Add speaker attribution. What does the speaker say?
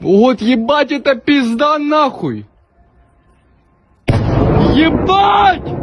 Speaker 1: Вот ебать это пизда нахуй! Ебать!